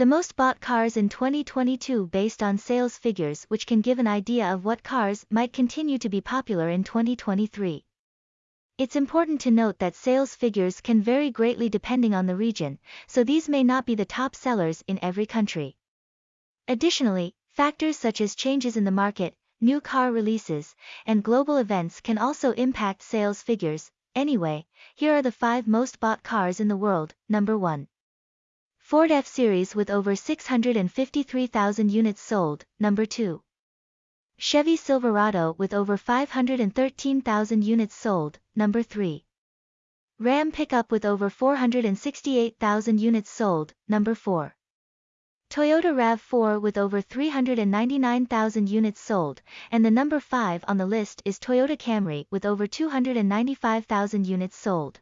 The most bought cars in 2022 based on sales figures which can give an idea of what cars might continue to be popular in 2023. It's important to note that sales figures can vary greatly depending on the region, so these may not be the top sellers in every country. Additionally, factors such as changes in the market, new car releases, and global events can also impact sales figures. Anyway, here are the 5 most bought cars in the world. Number 1. Ford F-Series with over 653,000 units sold. Number 2. Chevy Silverado with over 513,000 units sold, number 3. Ram pickup with over 468,000 units sold, number 4. Toyota RAV4 with over 399,000 units sold, and the number 5 on the list is Toyota Camry with over 295,000 units sold.